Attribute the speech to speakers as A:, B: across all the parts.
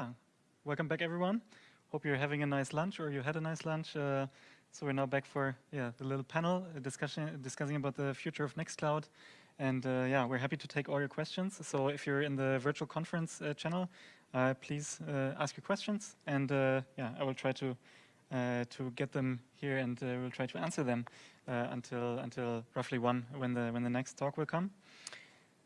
A: yeah, welcome back everyone. Hope you're having a nice lunch or you had a nice lunch. Uh, so we're now back for yeah the little panel uh, discussion discussing about the future of Nextcloud. And uh, yeah, we're happy to take all your questions. So if you're in the virtual conference uh, channel, uh, please uh, ask your questions. And yeah, I will try to to get them here and we'll try to answer them until until roughly one when the when the next talk will come.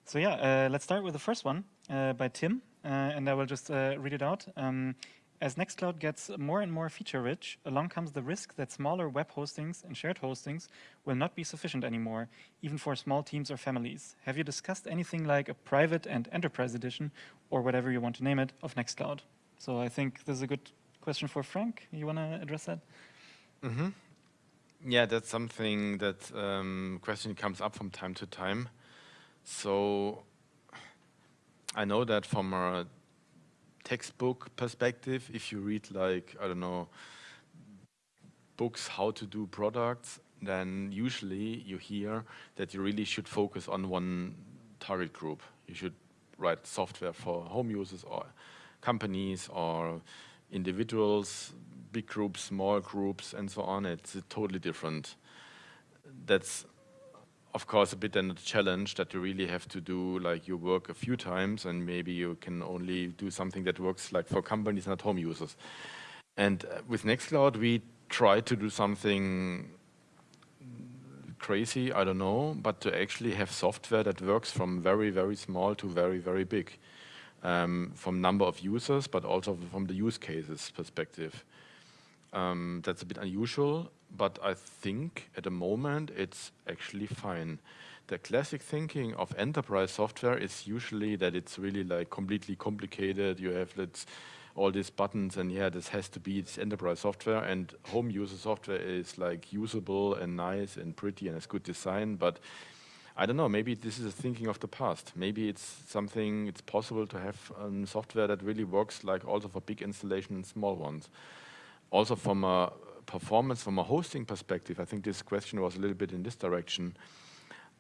A: So yeah, let's start with the first one by Tim. Uh, and I will just uh, read it out. Um, as Nextcloud gets more and more feature-rich, along comes the risk that smaller web hostings and shared hostings will not be sufficient anymore, even for small teams or families. Have you discussed anything like a private and enterprise edition, or whatever you want to name it, of Nextcloud? So I think this is a good question for Frank. You want to address that?
B: Mm -hmm. Yeah, that's something that um, question comes up from time to time. So I know that from a textbook perspective, if you read like, I don't know, books how to do products, then usually you hear that you really should focus on one target group. You should write software for home users or companies or individuals, big groups, small groups, and so on. It's totally different. That's of course, a bit then a challenge that you really have to do like your work a few times and maybe you can only do something that works like for companies, not home users. And uh, with Nextcloud, we try to do something crazy, I don't know, but to actually have software that works from very, very small to very, very big. Um, from number of users, but also from the use cases perspective. Um, that's a bit unusual, but I think at the moment it's actually fine. The classic thinking of enterprise software is usually that it's really like completely complicated. You have let's all these buttons and yeah, this has to be this enterprise software and home user software is like usable and nice and pretty and has good design, but I don't know, maybe this is a thinking of the past. Maybe it's something, it's possible to have um, software that really works like also for big installation and small ones also from a performance, from a hosting perspective, I think this question was a little bit in this direction.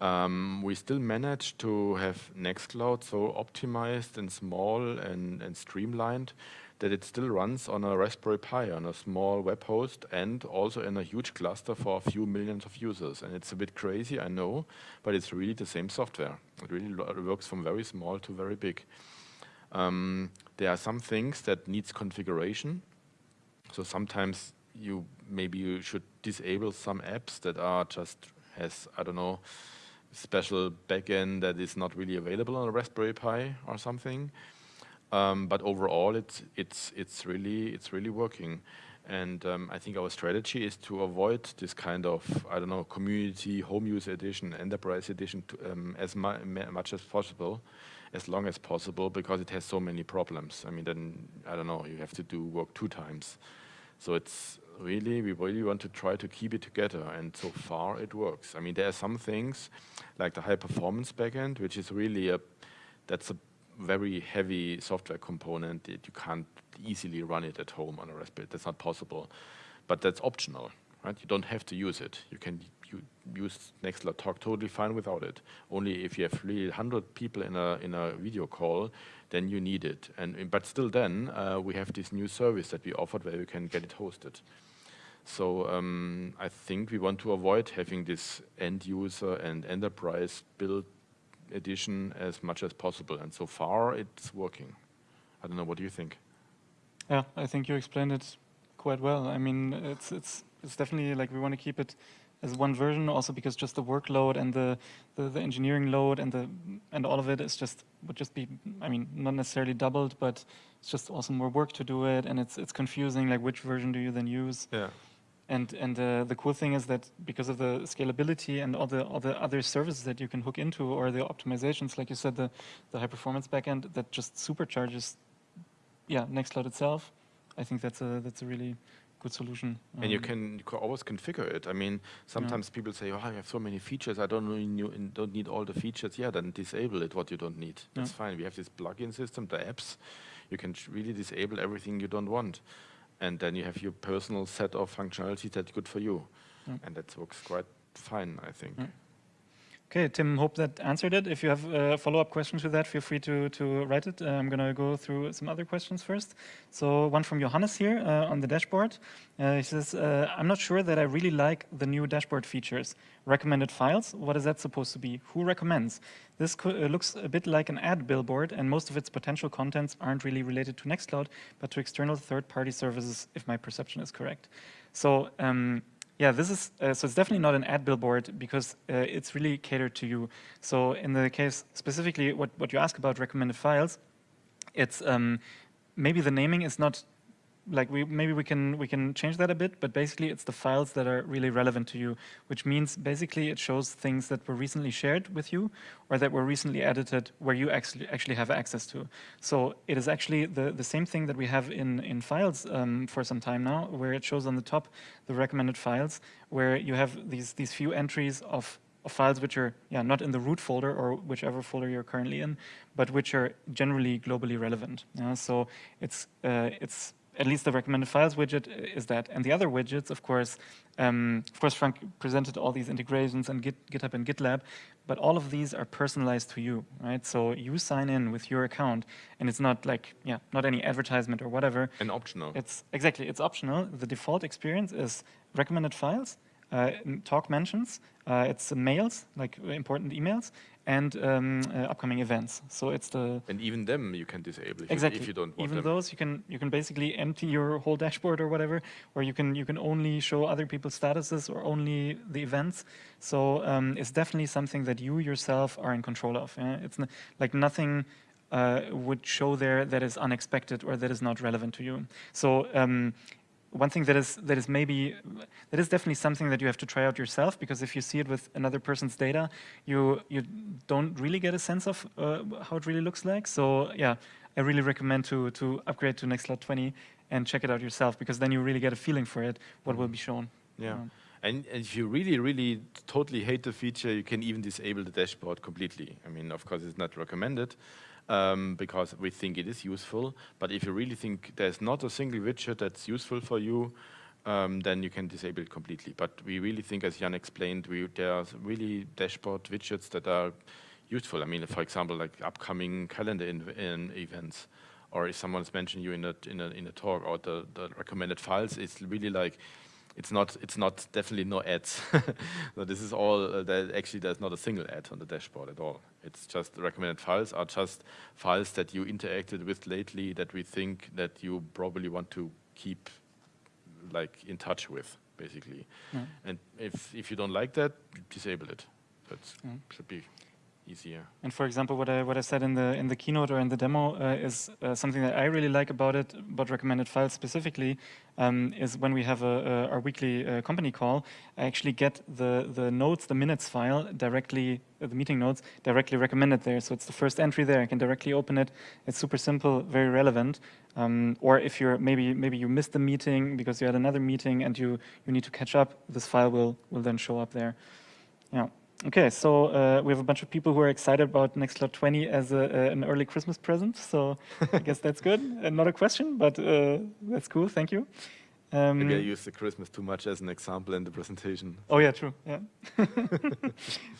B: Um, we still manage to have Nextcloud so optimized and small and, and streamlined that it still runs on a Raspberry Pi, on a small web host, and also in a huge cluster for a few millions of users. And it's a bit crazy, I know, but it's really the same software. It really works from very small to very big. Um, there are some things that needs configuration, so sometimes you maybe you should disable some apps that are just has I don't know special backend that is not really available on a Raspberry Pi or something. Um, but overall, it's it's it's really it's really working. And um, I think our strategy is to avoid this kind of, I don't know, community, home use edition, enterprise edition to, um, as mu much as possible, as long as possible, because it has so many problems. I mean, then, I don't know, you have to do work two times. So it's really, we really want to try to keep it together and so far it works. I mean, there are some things like the high performance backend, which is really a, that's a very heavy software component that you can't easily run it at home on a Raspberry. That's not possible, but that's optional, right? You don't have to use it. You can you use Nextcloud Talk totally fine without it. Only if you have really 100 people in a in a video call, then you need it. And but still, then uh, we have this new service that we offered where you can get it hosted. So um, I think we want to avoid having this end user and enterprise build edition as much as possible. And so far, it's working. I don't know. What do you think?
A: Yeah, I think you explained it quite well. I mean, it's it's it's definitely like we want to keep it as one version also because just the workload and the, the, the, engineering load and the and all of it is just would just be I mean not necessarily doubled but it's just also more work to do it and it's it's confusing like which version do you then use?
B: Yeah.
A: And and uh, the cool thing is that because of the scalability and all the all the other services that you can hook into or the optimizations like you said the the high performance backend that just supercharges yeah Nextcloud itself I think that's a that's a really good solution.
B: And you um, can, you can always configure it. I mean, sometimes yeah. people say, oh, I have so many features, I don't, need, don't need all the features. Yeah, then disable it, what you don't need. That's yeah. fine. We have this plugin system, the apps. You can really disable everything you don't want. And then you have your personal set of functionalities that's good for you. Yeah. And that works quite fine, I think.
A: Okay, Tim, hope that answered it. If you have a follow-up question to that, feel free to, to write it. Uh, I'm going to go through some other questions first. So one from Johannes here uh, on the dashboard. Uh, he says, uh, I'm not sure that I really like the new dashboard features. Recommended files, what is that supposed to be? Who recommends? This uh, looks a bit like an ad billboard and most of its potential contents aren't really related to Nextcloud, but to external third-party services, if my perception is correct. So um, yeah, this is, uh, so it's definitely not an ad billboard because uh, it's really catered to you. So in the case, specifically what, what you ask about recommended files, it's um, maybe the naming is not like we maybe we can we can change that a bit, but basically it's the files that are really relevant to you, which means basically it shows things that were recently shared with you or that were recently edited where you actually actually have access to. So it is actually the the same thing that we have in in files um, for some time now, where it shows on the top the recommended files, where you have these these few entries of files which are yeah not in the root folder or whichever folder you're currently in, but which are generally globally relevant. Yeah? So it's uh, it's at least the recommended files widget is that. And the other widgets, of course, um, of course, Frank presented all these integrations and Git, GitHub and GitLab, but all of these are personalized to you, right? So you sign in with your account, and it's not like, yeah, not any advertisement or whatever.
B: And optional.
A: It's exactly, it's optional. The default experience is recommended files, uh, talk mentions, uh, it's mails, like important emails, and um, uh, upcoming events. So it's the
B: and even them you can disable if
A: exactly.
B: You, if you don't want
A: even
B: them.
A: those you can you can basically empty your whole dashboard or whatever, or you can you can only show other people's statuses or only the events. So um, it's definitely something that you yourself are in control of. Yeah? It's like nothing. Uh, would show there that is unexpected or that is not relevant to you. So um, one thing that is that is maybe that is definitely something that you have to try out yourself because if you see it with another person's data, you you don't really get a sense of uh, how it really looks like. So yeah, I really recommend to to upgrade to Nextcloud 20 and check it out yourself because then you really get a feeling for it, what will be shown.
B: Yeah. Um, and, and if you really, really totally hate the feature, you can even disable the dashboard completely. I mean, of course, it's not recommended um, because we think it is useful. But if you really think there's not a single widget that's useful for you, um, then you can disable it completely. But we really think, as Jan explained, we, there are really dashboard widgets that are useful. I mean, for example, like upcoming calendar in, in events, or if someone's mentioned you in a, in a, in a talk, or the, the recommended files, it's really like it's not it's not definitely no ads. so this is all uh, that actually there's not a single ad on the dashboard at all. It's just recommended files are just files that you interacted with lately that we think that you probably want to keep like in touch with basically. Yeah. And if if you don't like that, disable it. That yeah. should be easier.
A: And for example, what I what I said in the in the keynote or in the demo uh, is uh, something that I really like about it, about recommended files specifically, um, is when we have a, a our weekly uh, company call, I actually get the the notes, the minutes file directly, uh, the meeting notes directly recommended there. So it's the first entry there. I can directly open it. It's super simple, very relevant. Um, or if you're maybe maybe you missed the meeting because you had another meeting and you you need to catch up, this file will will then show up there. Yeah. Okay, so uh, we have a bunch of people who are excited about Nextcloud 20 as a, uh, an early Christmas present. So I guess that's good. Uh, not a question, but uh, that's cool. Thank you.
B: Um, Maybe I used the Christmas too much as an example in the presentation.
A: Oh yeah, true. Yeah.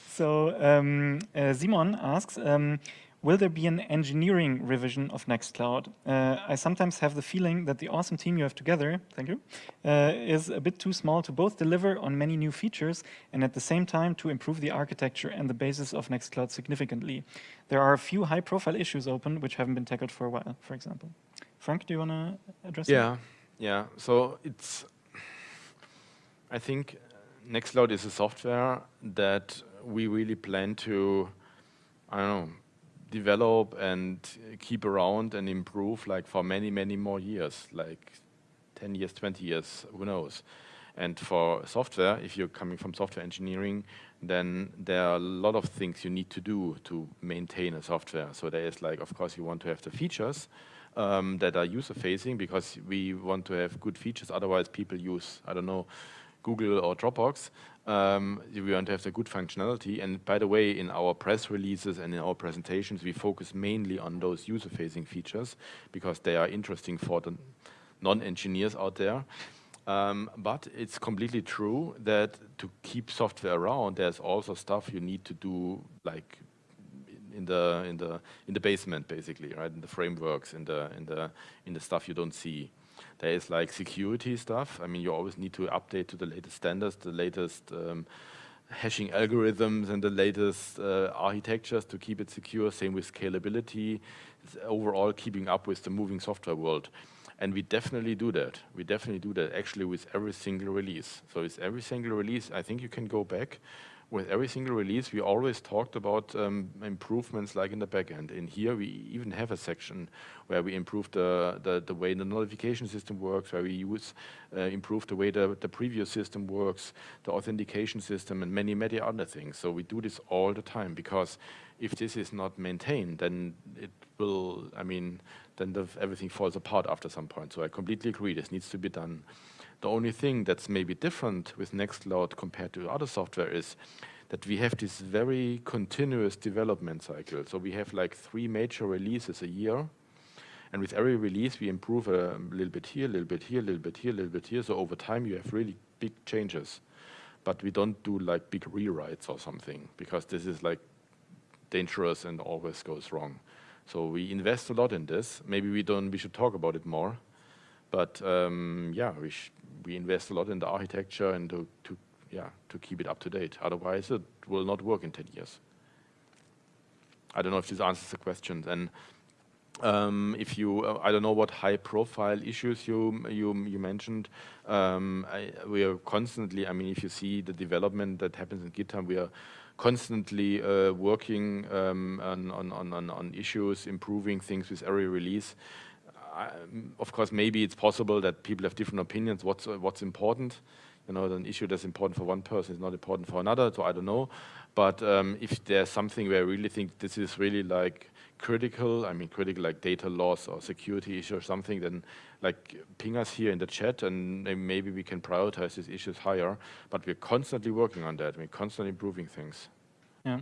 A: so um, uh, Simon asks, um, Will there be an engineering revision of Nextcloud? Uh, I sometimes have the feeling that the awesome team you have together, thank you, uh, is a bit too small to both deliver on many new features and at the same time to improve the architecture and the basis of Nextcloud significantly. There are a few high profile issues open which haven't been tackled for a while, for example. Frank, do you want to address
B: yeah,
A: that?
B: Yeah, so it's, I think Nextcloud is a software that we really plan to, I don't know, develop and keep around and improve like for many, many more years, like 10 years, 20 years, who knows. And for software, if you're coming from software engineering, then there are a lot of things you need to do to maintain a software. So there is like, of course, you want to have the features um, that are user-facing because we want to have good features. Otherwise, people use, I don't know, Google or Dropbox. Um, we want to have the good functionality. And by the way, in our press releases and in our presentations, we focus mainly on those user-facing features because they are interesting for the non-engineers out there. Um, but it's completely true that to keep software around, there's also stuff you need to do, like in the in the in the basement, basically, right? In the frameworks, in the in the in the stuff you don't see. There is like security stuff. I mean, you always need to update to the latest standards, the latest um, hashing algorithms, and the latest uh, architectures to keep it secure. Same with scalability. Overall, keeping up with the moving software world. And we definitely do that. We definitely do that actually with every single release. So with every single release, I think you can go back. With every single release, we always talked about um, improvements like in the backend. In here, we even have a section where we improve the, the, the way the notification system works, where we use uh, improve the way the, the previous system works, the authentication system, and many, many other things. So we do this all the time because if this is not maintained, then it will, I mean, then the, everything falls apart after some point. So I completely agree, this needs to be done. The only thing that's maybe different with Nextcloud compared to other software is that we have this very continuous development cycle. So we have like three major releases a year. And with every release, we improve a little bit here, a little bit here, a little bit here, a little bit here. So over time, you have really big changes. But we don't do like big rewrites or something because this is like dangerous and always goes wrong. So we invest a lot in this. Maybe we don't. We should talk about it more. But um, yeah, we we invest a lot in the architecture and to, to yeah to keep it up to date. Otherwise, it will not work in 10 years. I don't know if this answers the question. And um, if you, uh, I don't know what high-profile issues you you you mentioned. Um, I, we are constantly. I mean, if you see the development that happens in GitHub, we are constantly uh, working um, on, on, on, on, issues, improving things with every release. Of course, maybe it's possible that people have different opinions. What's uh, what's important? You know, an issue that's important for one person is not important for another. So I don't know. But um, if there's something where I really think this is really like critical, I mean critical like data loss or security issue or something, then like ping us here in the chat and maybe we can prioritize these issues higher. But we're constantly working on that. We're constantly improving things.
A: Yeah,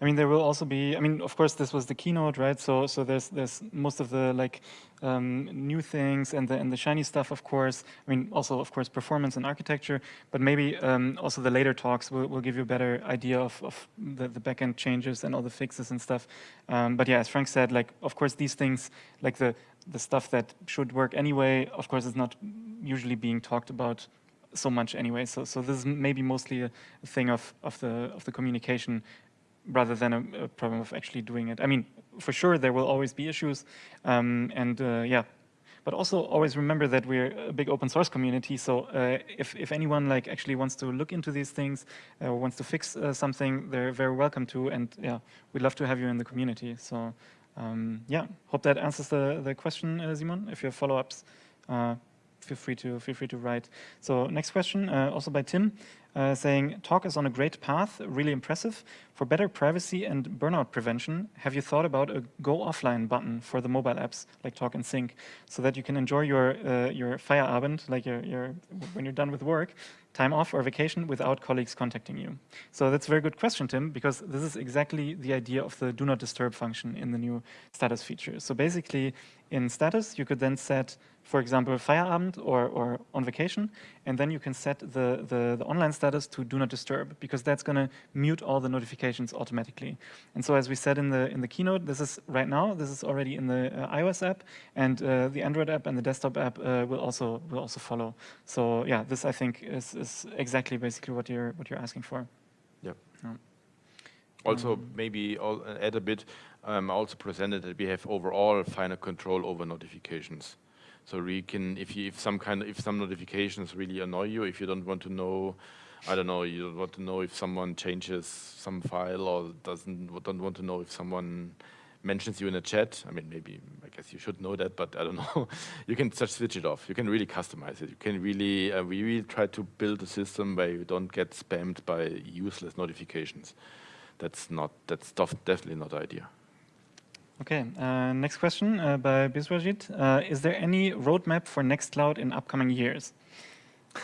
A: I mean there will also be. I mean, of course, this was the keynote, right? So, so there's there's most of the like um, new things and the and the shiny stuff, of course. I mean, also of course performance and architecture, but maybe um, also the later talks will, will give you a better idea of of the the backend changes and all the fixes and stuff. Um, but yeah, as Frank said, like of course these things, like the the stuff that should work anyway, of course, is not usually being talked about so much anyway. So, so this is maybe mostly a, thing of, of the of the communication rather than a, a, problem of actually doing it. I mean, for sure there will always be issues, um, and uh, yeah. But also always remember that we're a big open source community. So uh, if if anyone like actually wants to look into these things uh, or wants to fix uh, something, they're very welcome to. And yeah, we'd love to have you in the community. So um, yeah, hope that answers the the question, uh, Simon. If you have follow-ups, uh, feel free to feel free to write. So next question, uh, also by Tim, uh, saying talk is on a great path, really impressive. For better privacy and burnout prevention, have you thought about a go offline button for the mobile apps like Talk and Sync, so that you can enjoy your uh, your Feierabend, like your, your when you're done with work, time off or vacation without colleagues contacting you? So that's a very good question, Tim, because this is exactly the idea of the do not disturb function in the new status feature. So basically, in status, you could then set, for example, Feierabend or, or on vacation, and then you can set the, the, the online status to do not disturb, because that's going to mute all the notifications automatically. And so as we said in the, in the keynote, this is right now, this is already in the uh, iOS app, and uh, the Android app and the desktop app uh, will, also, will also follow. So yeah, this I think is, is exactly basically what you're, what you're asking for.
B: Yep. Yeah. Also, um, maybe I'll add a bit, um, also presented that we have overall final control over notifications. So we can, if you, if some kind, of, if some notifications really annoy you, if you don't want to know, I don't know, you don't want to know if someone changes some file or doesn't, don't want to know if someone mentions you in a chat. I mean, maybe, I guess you should know that, but I don't know. you can just switch it off. You can really customize it. You can really, uh, we really try to build a system where you don't get spammed by useless notifications. That's not, that's definitely not the idea.
A: Okay, uh, next question uh, by Biswajit. Uh, is there any roadmap for Nextcloud in upcoming years?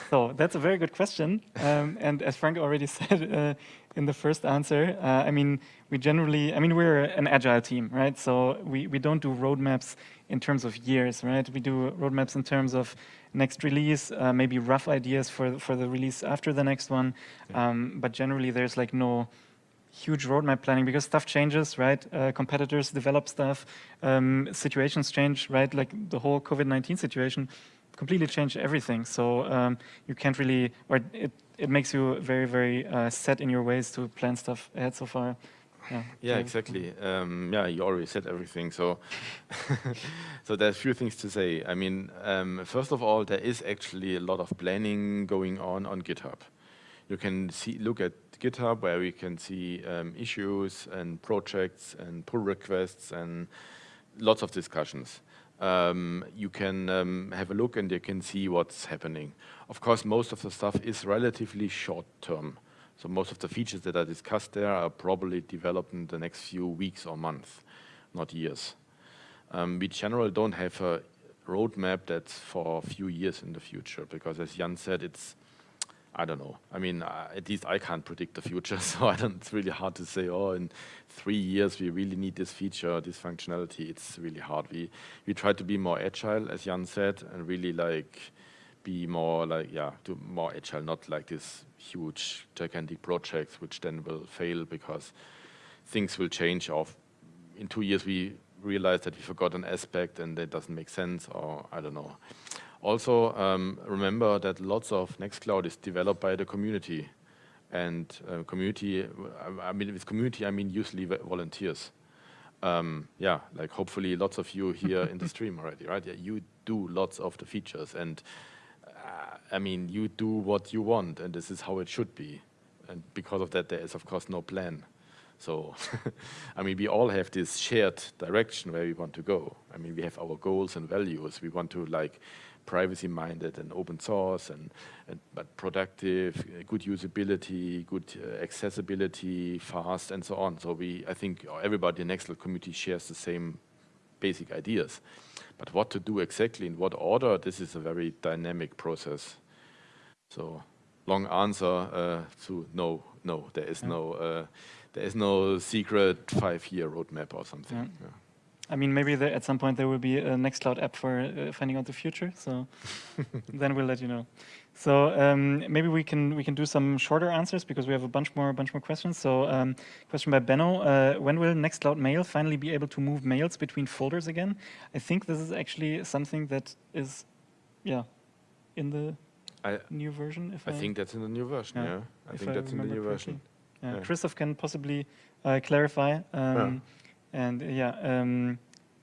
A: So that's a very good question. Um, and as Frank already said uh, in the first answer, uh, I mean, we generally, I mean, we're an agile team, right? So we, we don't do roadmaps in terms of years, right? We do roadmaps in terms of next release, uh, maybe rough ideas for, for the release after the next one. Um, but generally there's like no huge roadmap planning because stuff changes, right? Uh, competitors develop stuff, um, situations change, right? Like the whole COVID-19 situation completely changed everything. So um, you can't really, or it, it makes you very, very uh, set in your ways to plan stuff ahead so far.
B: Yeah, yeah exactly. Um, yeah, you already said everything. So, so there's a few things to say. I mean, um, first of all, there is actually a lot of planning going on on GitHub. You can see, look at GitHub where we can see um, issues and projects and pull requests and lots of discussions. Um, you can um, have a look and you can see what's happening. Of course, most of the stuff is relatively short term. So most of the features that are discussed there are probably developed in the next few weeks or months, not years. Um, we generally don't have a roadmap that's for a few years in the future because as Jan said, it's, I don't know. I mean, uh, at least I can't predict the future, so I don't, it's really hard to say, oh, in three years we really need this feature, this functionality. It's really hard. We, we try to be more agile, as Jan said, and really like be more like, yeah, do more agile, not like this huge, gigantic projects, which then will fail because things will change. Of in two years, we realize that we forgot an aspect and that doesn't make sense, or I don't know. Also, um, remember that lots of Nextcloud is developed by the community. And uh, community, I mean, with community, I mean usually volunteers. Um, yeah, like hopefully lots of you here in the stream already, right? Yeah, you do lots of the features and I mean, you do what you want, and this is how it should be. And because of that, there is, of course, no plan. So, I mean, we all have this shared direction where we want to go. I mean, we have our goals and values. We want to like privacy-minded and open source and, and, but productive, good usability, good uh, accessibility, fast, and so on. So we, I think everybody in the Nextcloud community shares the same basic ideas. But what to do exactly in what order, this is a very dynamic process. So long answer uh, to no, no, there is yeah. no, uh, there is no secret five-year roadmap or something. Yeah. Yeah.
A: I mean, maybe there, at some point there will be a Nextcloud app for uh, finding out the future. So then we'll let you know. So um, maybe we can we can do some shorter answers because we have a bunch more bunch more questions. So um, question by Benno: uh, When will Nextcloud Mail finally be able to move mails between folders again? I think this is actually something that is, yeah, in the I, new version.
B: If I, I, think that's in the new version. Yeah, yeah. I think I that's in the new version.
A: Yeah. yeah. Christoph can possibly uh, clarify. Um, and yeah. Um,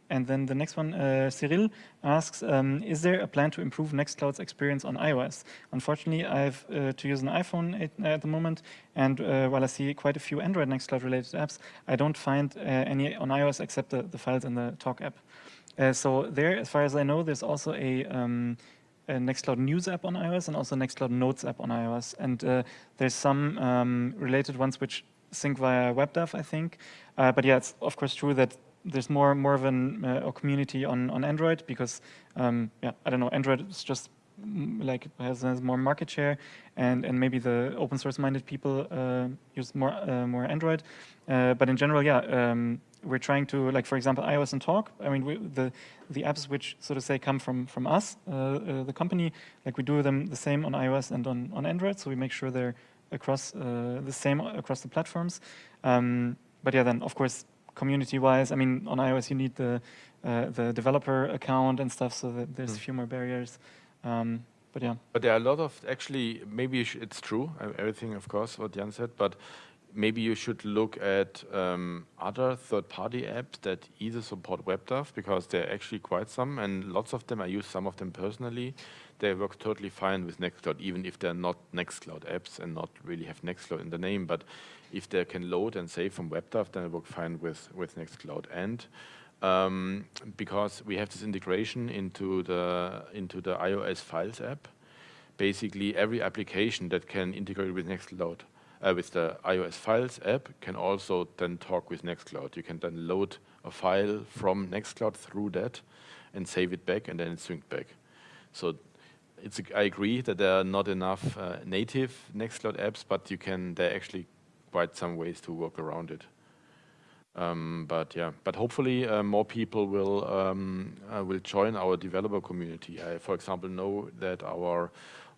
A: and then the next one, uh, Cyril asks, um, is there a plan to improve Nextcloud's experience on iOS? Unfortunately, I have uh, to use an iPhone at, at the moment, and uh, while I see quite a few Android Nextcloud related apps, I don't find uh, any on iOS except the, the, files in the Talk app. Uh, so there, as far as I know, there's also a, um, a, Nextcloud News app on iOS and also Nextcloud Notes app on iOS. And uh, there's some um, related ones which sync via WebDAV, I think. but yeah, it's of course true that there's more more of an, uh, a community on on Android because um, yeah I don't know Android is just mm, like has, has, more market share and and maybe the open source minded people uh, use more uh, more Android. Uh, but in general yeah um, we're trying to like for example iOS and Talk. I mean we, the the apps which so to say come from from us uh, uh, the company like we do them the same on iOS and on on Android. So we make sure they're across the same across the platforms um, but yeah then of course community-wise, I mean, on iOS you need the uh, the developer account and stuff, so that there's mm. a few more barriers. Um, but yeah.
B: But there are a lot of actually. Maybe it's true. Uh, everything, of course, what Jan said. But maybe you should look at um, other third-party apps that either support WebDAV because there are actually quite some, and lots of them. I use some of them personally. They work totally fine with Nextcloud, even if they're not Nextcloud apps and not really have Nextcloud in the name. But if they can load and save from WebDAV, then it works fine with, with Nextcloud. And um, because we have this integration into the, into the iOS Files app, basically every application that can integrate with Nextcloud, uh, with the iOS Files app, can also then talk with Nextcloud. You can then load a file from Nextcloud through that and save it back, and then it's synced back. So it's I agree that there are not enough uh, native Nextcloud apps, but you can, there are actually quite some ways to work around it. Um, but yeah, but hopefully uh, more people will um, uh, will join our developer community. I, for example, know that our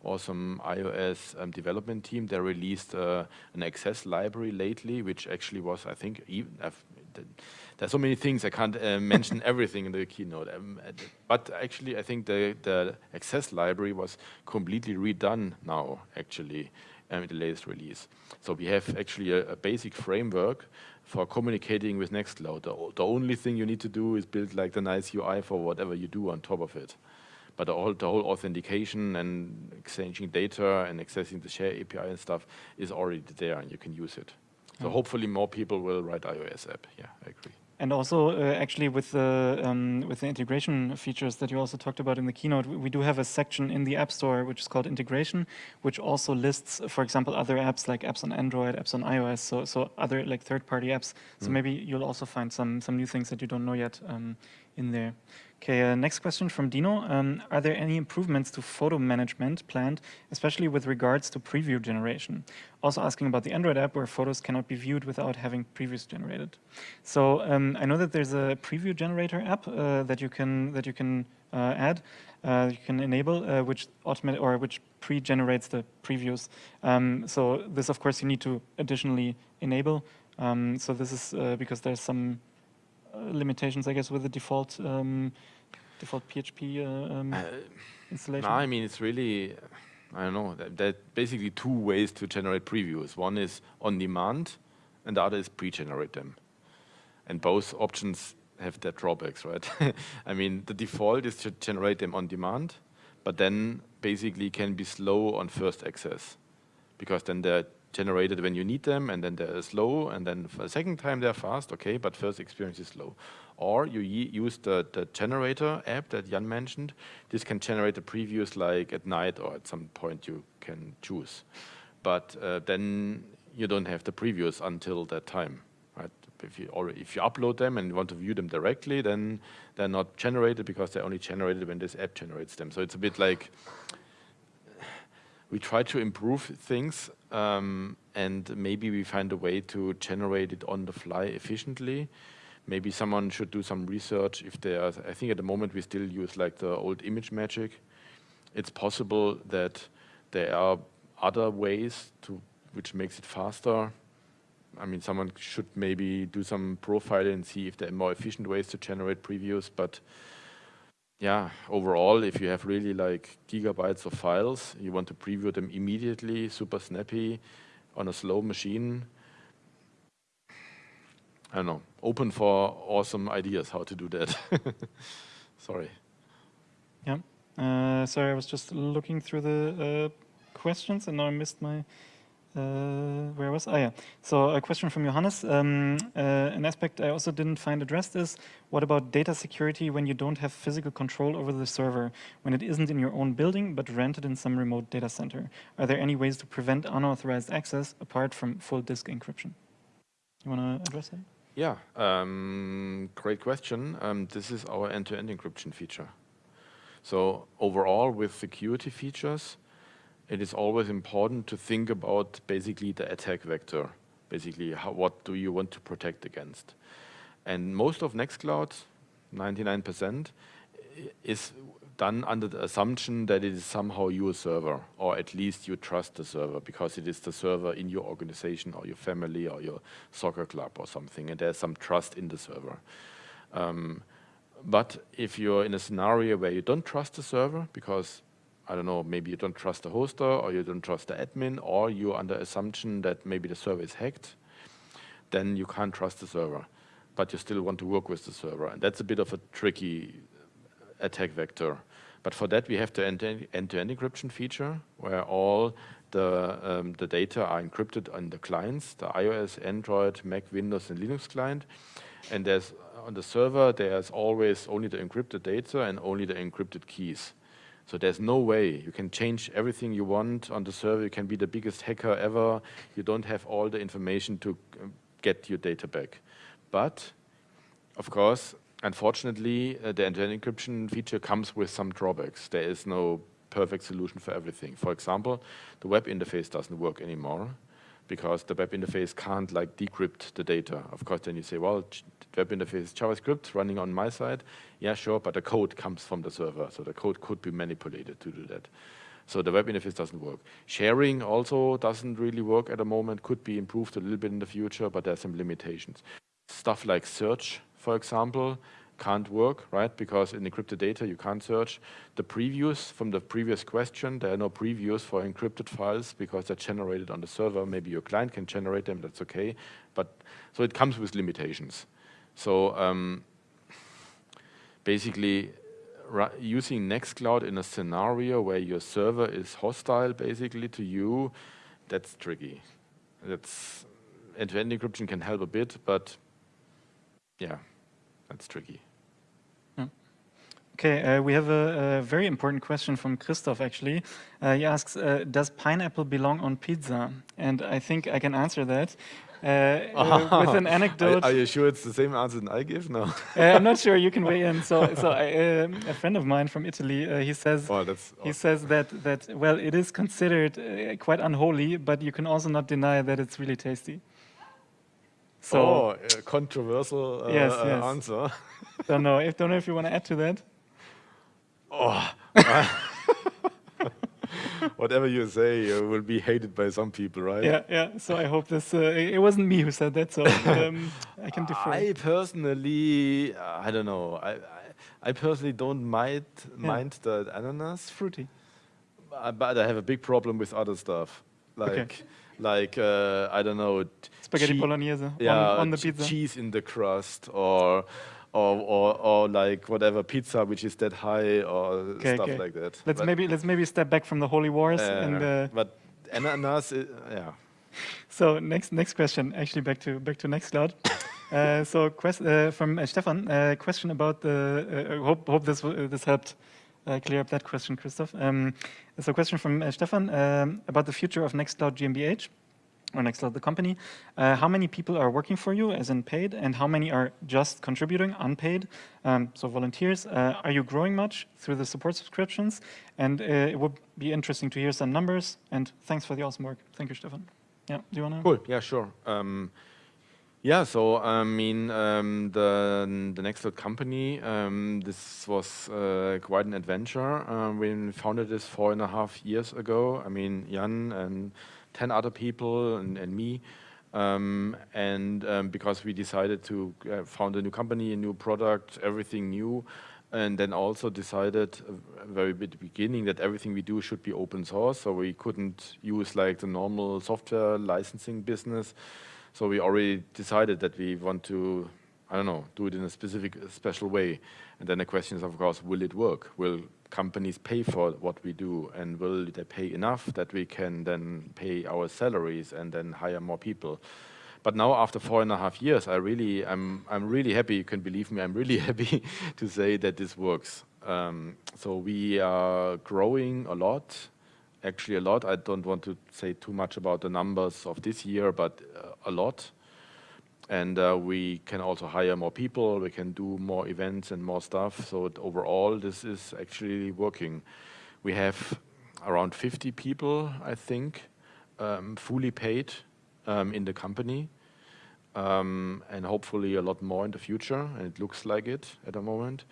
B: awesome iOS um, development team they released uh, an access library lately, which actually was I think even there's so many things I can't uh, mention everything in the keynote. Um, but actually, I think the the access library was completely redone now. Actually, um, in the latest release, so we have actually a, a basic framework for communicating with Nextcloud. The, the, only thing you need to do is build like the nice UI for whatever you do on top of it. But the whole, the whole authentication and exchanging data and accessing the share API and stuff is already there and you can use it. So mm. hopefully more people will write iOS app. Yeah, I agree.
A: And also, uh, actually, with the um, with the integration features that you also talked about in the keynote, we, we, do have a section in the App Store which is called integration, which also lists, for example, other apps like apps on Android, apps on iOS, so so other like third-party apps. So mm. maybe you'll also find some some new things that you don't know yet um, in there. Okay, uh, next question from Dino. Um, are there any improvements to photo management planned, especially with regards to preview generation? Also asking about the Android app where photos cannot be viewed without having previews generated. So um, I know that there's a preview generator app uh, that you can that you can uh, add, uh, you can enable, uh, which automate or which pre-generates the previews. Um, so this, of course, you need to additionally enable. Um, so this is uh, because there's some limitations, I guess, with the default um, default PHP uh, um, uh, installation?
B: No, I mean it's really, I don't know. There are basically two ways to generate previews. One is on demand, and the other is pre-generate them. And both options have their drawbacks, right? I mean, the default is to generate them on demand, but then basically can be slow on first access, because then they're generated when you need them, and then they're slow, and then for a second time they're fast, okay, but first experience is slow. Or you use the, the generator app that Jan mentioned. This can generate the previews like at night or at some point you can choose. But uh, then you don't have the previews until that time. Right? If you, already, if you upload them and want to view them directly, then they're not generated because they're only generated when this app generates them. So it's a bit like we try to improve things um, and maybe we find a way to generate it on the fly efficiently. Maybe someone should do some research if there are, I think at the moment we still use like the old ImageMagick. It's possible that there are other ways to which makes it faster. I mean, someone should maybe do some profiling and see if there are more efficient ways to generate previews, but yeah, overall, if you have really like gigabytes of files, you want to preview them immediately, super snappy, on a slow machine. I don't know, open for awesome ideas how to do that. Sorry.
A: Yeah, uh, sorry, I was just looking through the uh, questions and now I missed my uh, where was, oh yeah. So a question from Johannes. Um, uh, an aspect I also didn't find addressed is, what about data security when you don't have physical control over the server, when it isn't in your own building, but rented in some remote data center? Are there any ways to prevent unauthorized access apart from full disk encryption? You want to address that?
B: Yeah, um, great question. Um, this is our end-to-end -end encryption feature. So overall with security features, it is always important to think about basically the attack vector. Basically, how, what do you want to protect against? And most of Nextcloud, 99%, is done under the assumption that it is somehow your server, or at least you trust the server because it is the server in your organization or your family or your soccer club or something, and there's some trust in the server. Um, but if you're in a scenario where you don't trust the server because I don't know, maybe you don't trust the hoster or you don't trust the admin or you're under assumption that maybe the server is hacked, then you can't trust the server, but you still want to work with the server. And that's a bit of a tricky attack vector. But for that, we have the end-to-end -end encryption feature where all the, um, the data are encrypted on the clients, the iOS, Android, Mac, Windows, and Linux client. And there's on the server, there's always only the encrypted data and only the encrypted keys. So there's no way you can change everything you want on the server. You can be the biggest hacker ever. You don't have all the information to um, get your data back. But, of course, unfortunately, uh, the end-to-end -end encryption feature comes with some drawbacks. There is no perfect solution for everything. For example, the web interface doesn't work anymore because the web interface can't like decrypt the data. Of course, then you say, well, the web interface is JavaScript running on my side. Yeah, sure, but the code comes from the server, so the code could be manipulated to do that. So the web interface doesn't work. Sharing also doesn't really work at the moment, could be improved a little bit in the future, but there are some limitations. Stuff like search, for example, can't work, right? Because in encrypted data, you can't search. The previews from the previous question, there are no previews for encrypted files because they're generated on the server. Maybe your client can generate them, that's okay. But so it comes with limitations. So um, basically, using Nextcloud in a scenario where your server is hostile basically to you, that's tricky. That's end-to-end encryption can help a bit, but yeah, that's tricky.
A: Okay, uh, we have a, a, very important question from Christoph actually. Uh, he asks, uh, does pineapple belong on pizza? And I think I can answer that. Uh, with an anecdote.
B: Are, are, you sure it's the same answer that I give? No.
A: Uh, I'm not sure. You can weigh in. So, so I, um, a friend of mine from Italy, uh, he says
B: oh, that's
A: he says that that well, it is considered quite unholy, but you can also not deny that it's really tasty.
B: So, oh, controversial
A: yes, yes.
B: answer.
A: don't know. If don't know if you want to add to that.
B: Oh. Whatever you say, you will be hated by some people, right?
A: Yeah, yeah. So I hope this. Uh, it wasn't me who said that, so um, I can defer.
B: I personally, uh, I don't know. I, I, I personally don't mind yeah. mind the ananas.
A: Fruity.
B: Uh, but I have a big problem with other stuff, like. Okay like uh, I don't know,
A: spaghetti bolognese
B: yeah,
A: on, on the pizza,
B: cheese in the crust, or or, or, or like whatever pizza which is that high or okay, stuff okay. like that.
A: Let's but maybe let's maybe step back from the holy wars uh, and. Uh,
B: but ananas, yeah.
A: So next next question, actually back to back to Nextcloud. uh, so quest, uh, from uh, Stefan, uh, question about the. hope hope this this helped clear up that question, Christoph. Um, so question from Stefan um, about the future of Nextcloud GmbH or Nextcloud, the company, uh, how many people are working for you as in paid and how many are just contributing unpaid, um, so volunteers. Uh, are you growing much through the support subscriptions? And uh, it would be interesting to hear some numbers and thanks for the awesome work. Thank you, Stefan. Yeah, do you want to?
B: Cool, yeah, sure. Yeah, so I mean, um, the the Nextcloud company, um, this was uh, quite an adventure. Um, we founded this four and a half years ago. I mean, Jan and 10 other people and, and me. Um, and um, because we decided to uh, found a new company, a new product, everything new, and then also decided uh, very at the beginning that everything we do should be open source, so we couldn't use like the normal software licensing business. So we already decided that we want to, I don't know, do it in a specific, special way. And then the question is, of course, will it work? Will companies pay for what we do and will they pay enough that we can then pay our salaries and then hire more people? But now after four and a half years, I really, I'm, I'm really happy, you can believe me, I'm really happy to say that this works. Um, so we are growing a lot, actually a lot. I don't want to say too much about the numbers of this year, but uh, a lot and uh, we can also hire more people, we can do more events and more stuff. So overall, this is actually working. We have around 50 people, I think, um, fully paid um, in the company, um, and hopefully a lot more in the future, and it looks like it at the moment.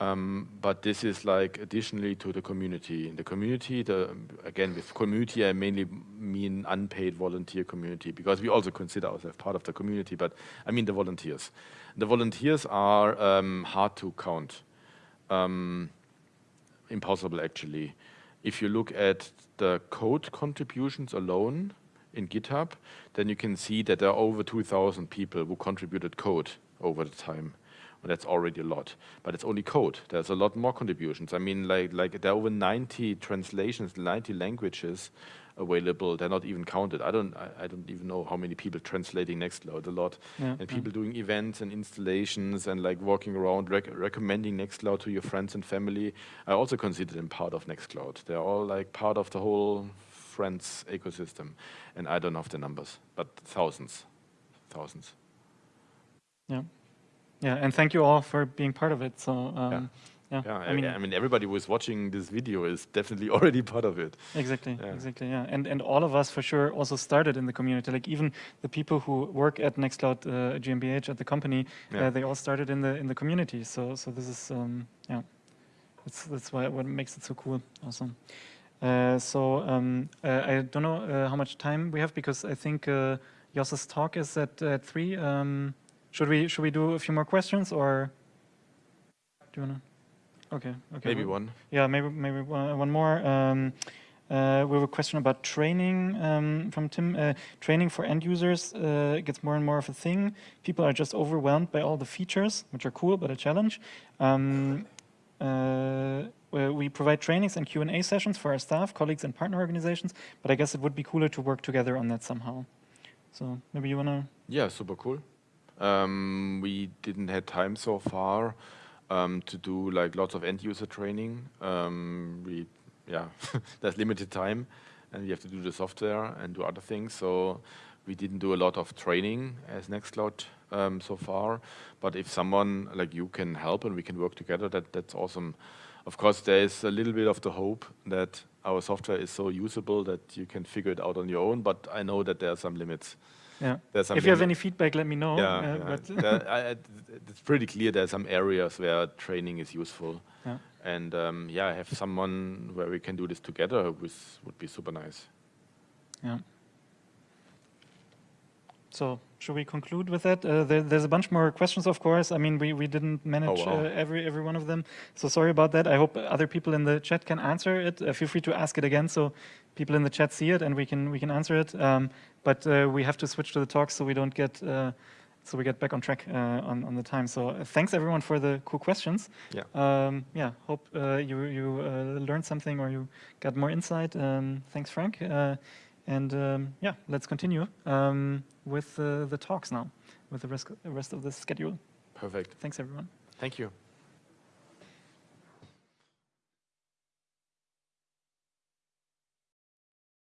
B: Um, but this is like additionally to the community. In the community, the, again, with community, I mainly mean unpaid volunteer community because we also consider ourselves part of the community, but I mean the volunteers. The volunteers are um, hard to count. Um, impossible, actually. If you look at the code contributions alone in GitHub, then you can see that there are over 2,000 people who contributed code over the time that's already a lot. But it's only code. There's a lot more contributions. I mean, like, like there are over 90 translations, 90 languages available. They're not even counted. I don't, I, I don't even know how many people translating Nextcloud a lot. Yeah, and people yeah. doing events and installations and like walking around rec recommending Nextcloud to your friends and family. I also consider them part of Nextcloud. They're all like part of the whole friends ecosystem. And I don't know the numbers, but thousands, thousands.
A: Yeah. Yeah, and thank you all for being part of it. So um, yeah. Yeah,
B: Yeah,
A: I mean,
B: I mean, everybody who is watching this video is definitely already part of it.
A: exactly,
B: yeah.
A: exactly, yeah. And and all of us for sure also started in the community. Like even the people who work at Nextcloud uh, GmbH at the company, uh, they all started in the in the community. So so this is um, yeah, that's that's why what makes it so cool. Awesome. Uh, so um, uh, I don't know uh, how much time we have because I think uh, Jos's talk is at at three. Um, should we should we do a few more questions or do you wanna? Okay. Okay.
B: Maybe one.
A: yeah, maybe maybe one, one more. Um, uh, we have a question about training um, from Tim. Uh, training for end users uh, gets more and more of a thing. People are just overwhelmed by all the features, which are cool but a challenge. Um, uh, we- we provide trainings and Q and A sessions for our staff, colleagues, and partner organizations. But I guess it would be cooler to work together on that somehow. So maybe you wanna.
B: Yeah, super cool. Um, we didn't have time so far um, to do like lots of end user training. Um, we, yeah, there's limited time, and we have to do the software and do other things. So we didn't do a lot of training as Nextcloud um, so far. But if someone like you can help and we can work together, that that's awesome. Of course, there is a little bit of the hope that our software is so usable that you can figure it out on your own. But I know that there are some limits.
A: Yeah. If you have any feedback, let me know.
B: yeah,
A: uh,
B: yeah. There- I- it's pretty clear there are some areas where training is useful.
A: Yeah.
B: And um, yeah, I have someone where we can do this together with, would be super nice.
A: Yeah. So should we conclude with that? Uh, there, there's a bunch more questions, of course. I mean, we, we didn't manage
B: wow.
A: uh, every every one of them, so sorry about that. I hope other people in the chat can answer it. Uh, feel free to ask it again, so people in the chat see it and we can we can answer it. Um, but uh, we have to switch to the talk so we don't get uh, so we get back on track uh, on on the time. So thanks everyone for the cool questions.
B: Yeah.
A: Um, yeah. Hope uh, you you uh, learned something or you got more insight. Um, thanks, Frank. And um, yeah, let's continue um, with uh, the talks now, with the rest, the rest of the schedule.
B: Perfect.
A: Thanks, everyone.
B: Thank you.